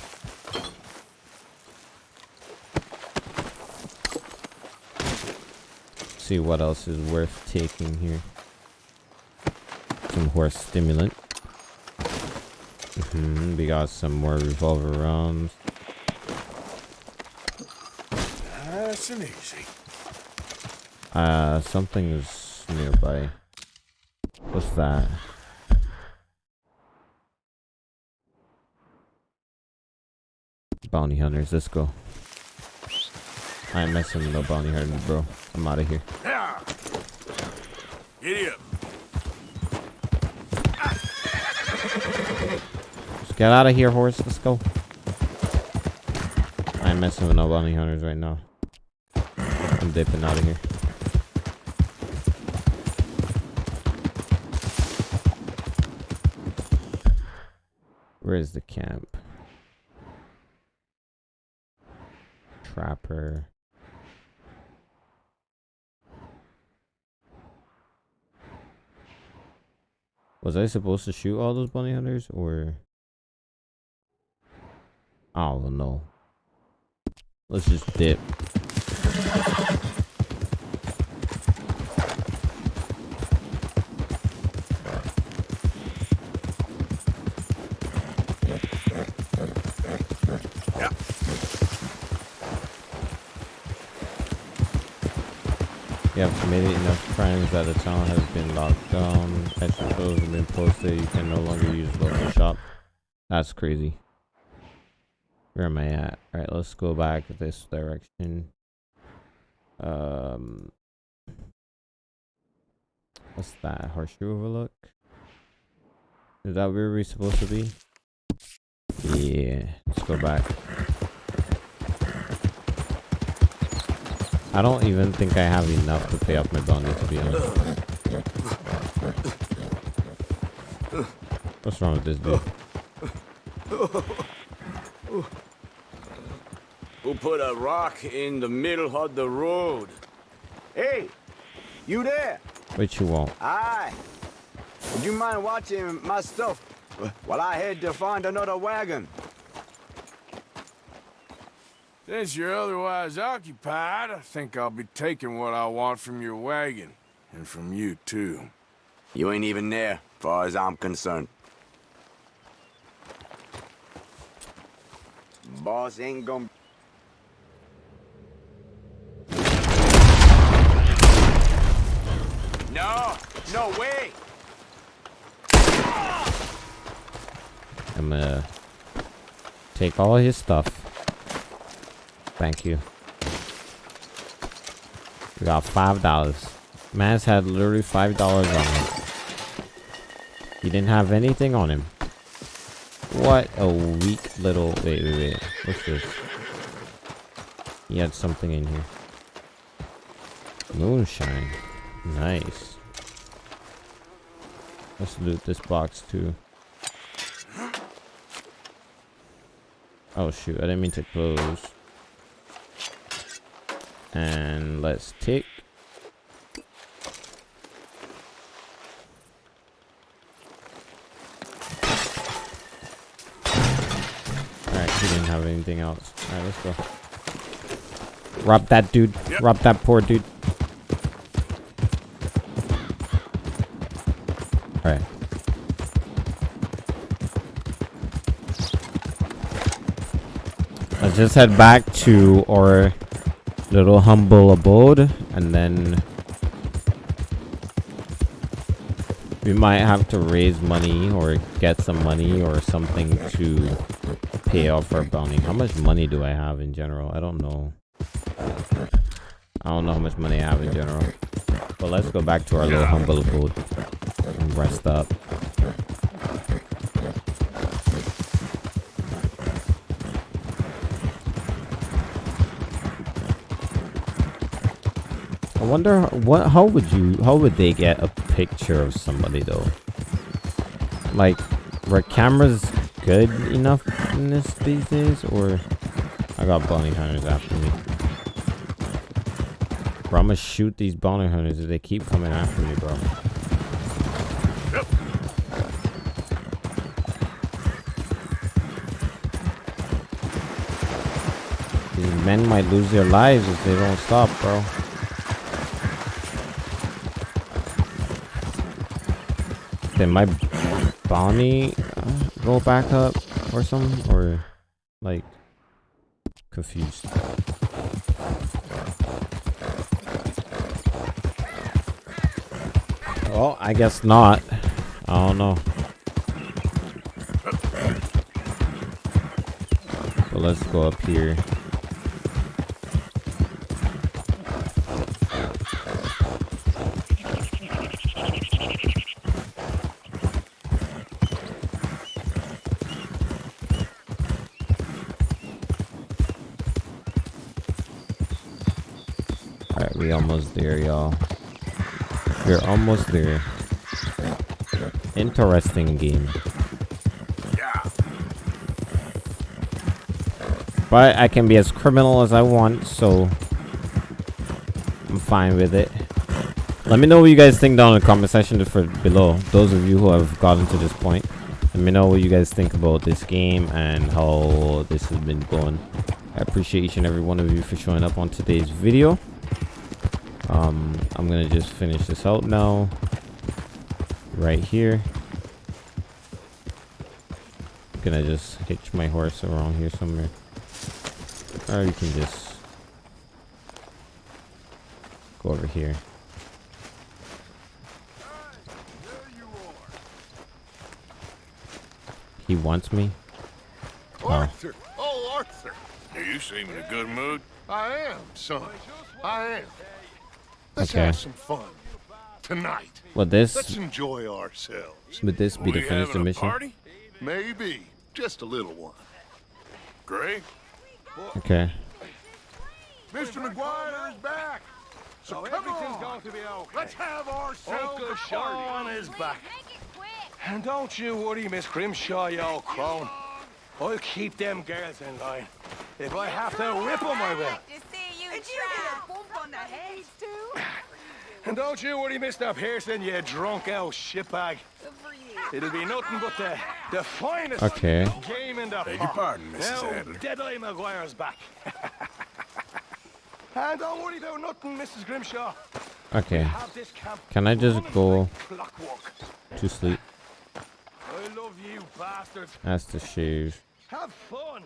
See what else is worth taking here. Some horse stimulant. Mm -hmm. We got some more revolver rounds. Nice and easy. Uh, something is nearby. What's that? Bounty hunters, let's go. I ain't messing with no bounty hunters, bro. I'm out of here. Yeah. Giddy up. Just get out of here, horse. Let's go. I ain't messing with no bounty hunters right now. I'm dipping out of here. Where is the camp? Trapper. Was I supposed to shoot all those bunny hunters or oh, I don't know. Let's just dip. Crimes that the town has been locked down. Extra clothes have been posted. You can no longer use local shop. That's crazy. Where am I at? Alright, let's go back this direction. Um, What's that? Horseshoe overlook? Is that where we're supposed to be? Yeah, let's go back. I don't even think I have enough to pay off my bounty, to be honest. What's wrong with this dude? Who put a rock in the middle of the road? Hey, you there? What you want? Aye. Would you mind watching my stuff while I head to find another wagon? Since you're otherwise occupied, I think I'll be taking what I want from your wagon. And from you, too. You ain't even there, far as I'm concerned. Boss ain't gonna... No! No way! I'm gonna take all his stuff. Thank you. We got five dollars. Man's had literally five dollars on him. He didn't have anything on him. What a weak little. Wait, wait, wait. What's this? He had something in here. Moonshine. Nice. Let's loot this box too. Oh shoot, I didn't mean to close. And let's take. Alright, he didn't have anything else. Alright, let's go. Rob that dude. Yep. Rob that poor dude. Alright. Let's just head back to our little humble abode and then We might have to raise money or get some money or something to pay off our bounty. How much money do I have in general? I don't know. I don't know how much money I have in general. But let's go back to our little humble abode and rest up. I wonder what how would you how would they get a picture of somebody though? Like were cameras good enough in this these days or I got bounty hunters after me. Bro, I'm gonna shoot these bounty hunters if they keep coming after me, bro. These men might lose their lives if they don't stop, bro. Did my bounty uh, go back up or something? Or, like, confused. Well, I guess not. I don't know. But let's go up here. Almost there, y'all. We're almost there. Interesting game. But I can be as criminal as I want, so I'm fine with it. Let me know what you guys think down in the comment section for below. Those of you who have gotten to this point. Let me know what you guys think about this game and how this has been going. I appreciate each and every one of you for showing up on today's video. I'm gonna just finish this out now. Right here. Gonna just hitch my horse around here somewhere. Or you can just go over here. He wants me? Oh. Arthur! Oh, Arthur! You seem in a good mood. I am, son. I am. Let's Okay. have some fun. Tonight. Would this- Let's enjoy ourselves. Would this be to finish the mission? Maybe. Just a little one. Gray? Okay. Mr. MacGuire is back. So oh, come on. going to be okay. Let's have ourselves Uncle a Sean party. back. And don't you worry, Miss Grimshaw, you old crone. I'll keep them girls in line. If I have to whip them, I will. And don't you worry, Mr. Pearson, you drunk old shitbag. It'll be nothing but the, the finest Okay. game in the Beg your pardon, Mrs. Now, Adler. Deadeye MacGuire's back. and don't worry about nothing, Mrs. Grimshaw. Okay. Have this camp Can I just go to sleep? I love you, bastards. That's the shave. Have fun.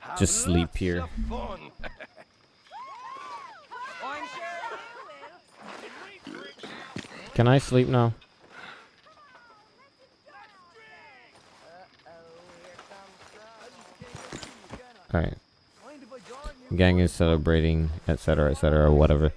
Have Just sleep lots here. Can I sleep now? Alright. Gang is celebrating, etc., etc., whatever.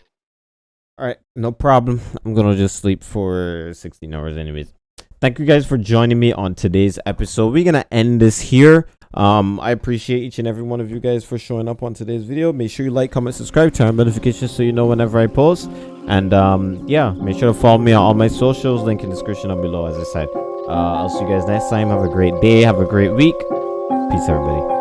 Alright, no problem. I'm gonna just sleep for 16 hours, anyways. Thank you guys for joining me on today's episode. We're gonna end this here. Um, I appreciate each and every one of you guys for showing up on today's video. Make sure you like, comment, subscribe, turn on notifications so you know whenever I post. And um, yeah, make sure to follow me on all my socials. Link in the description down below, as I said. Uh, I'll see you guys next time. Have a great day. Have a great week. Peace, everybody.